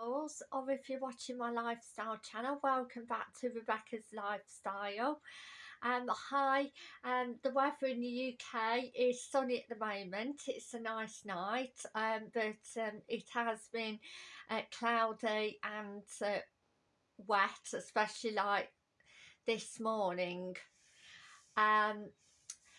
or if you're watching my lifestyle channel welcome back to Rebecca's Lifestyle. Um hi um the weather in the UK is sunny at the moment. It's a nice night um but um it has been uh, cloudy and uh, wet especially like this morning. Um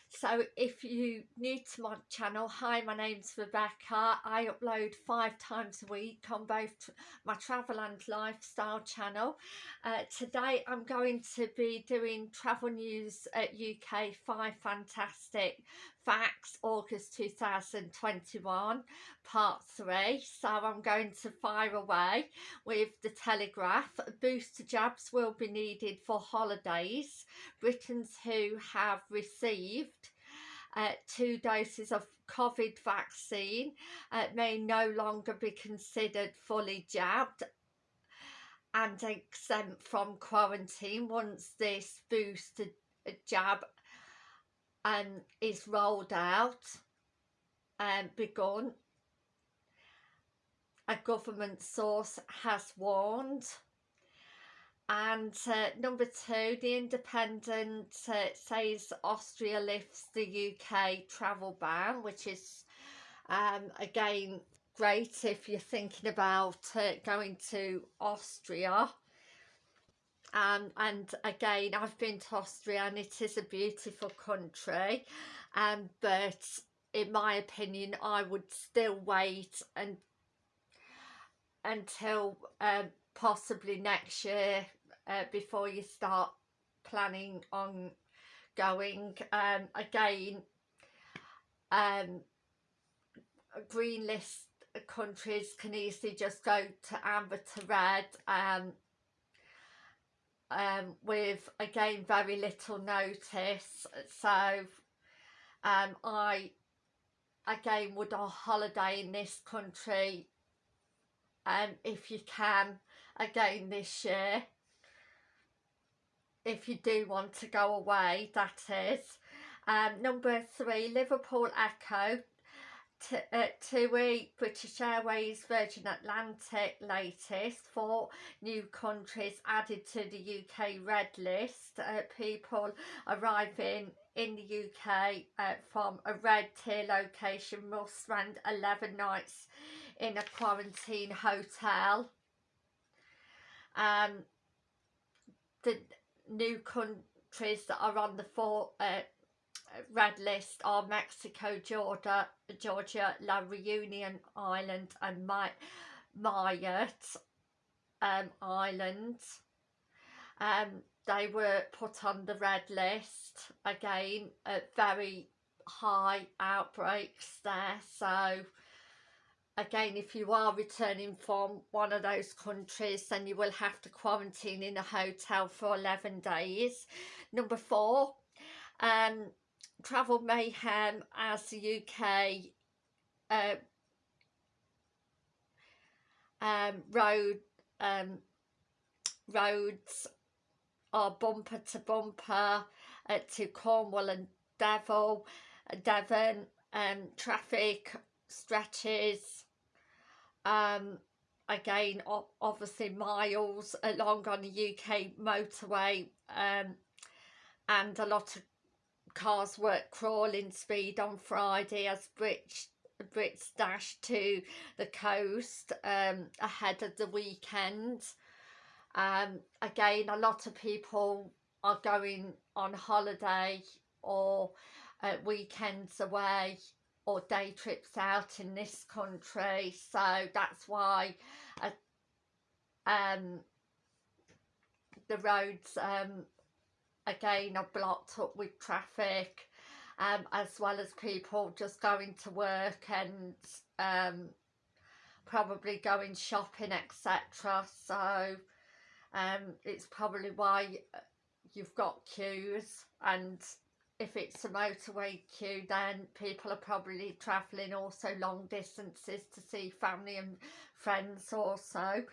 so if you new to my channel hi my name's Rebecca. I upload five times a week on both my travel and lifestyle channel. Uh, today I'm going to be doing travel news at UK five fantastic facts August 2021 part three. So I'm going to fire away with the Telegraph. Booster jabs will be needed for holidays. Britons who have received uh, two doses of COVID vaccine uh, may no longer be considered fully jabbed and exempt from quarantine once this booster jab um, is rolled out and begun. A government source has warned and uh, number two the independent uh, says austria lifts the uk travel ban which is um, again great if you're thinking about uh, going to austria um, and again I've been to Austria and it is a beautiful country. Um, but in my opinion I would still wait and until um, possibly next year uh, before you start planning on going. Um, again um, green list countries can easily just go to amber to red. Um, um, with again very little notice. So um, I again would a holiday in this country um, if you can again this year. If you do want to go away that is. Um, number three Liverpool Echo uh, TUI, British Airways, Virgin Atlantic latest, four new countries added to the UK red list. Uh, people arriving in the UK uh, from a red tier location must spend 11 nights in a quarantine hotel. Um, the new countries that are on the four uh, red list are Mexico, Georgia, Georgia, La Reunion Island and My Mayotte um, Island. Um, they were put on the red list again at very high outbreaks there so again if you are returning from one of those countries then you will have to quarantine in a hotel for 11 days number four um travel mayhem as the UK uh, um, road um, roads are bumper to bumper uh, to Cornwall and Devil, uh, Devon um, traffic stretches um, again obviously miles along on the UK motorway um, and a lot of cars were crawling speed on Friday as Brits, Brits dashed to the coast um, ahead of the weekend. Um, again, a lot of people are going on holiday or uh, weekends away or day trips out in this country so that's why uh, um, the roads um, again are blocked up with traffic um, as well as people just going to work and um, probably going shopping etc so um, it's probably why uh, you've got queues and if it's a motorway queue then people are probably travelling also long distances to see family and friends also.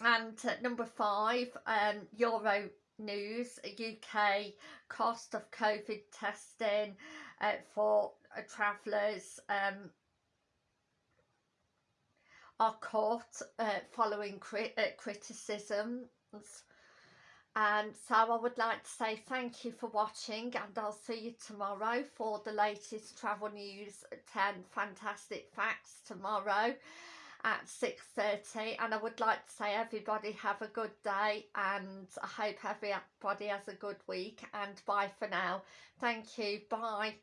And uh, number five um euro news. Uk cost of covid testing uh, for uh, travellers um are caught uh, following cri uh, criticisms. And so I would like to say thank you for watching and I'll see you tomorrow for the latest travel news 10 fantastic facts tomorrow at 6.30 and I would like to say everybody have a good day and I hope everybody has a good week and bye for now. Thank you. Bye.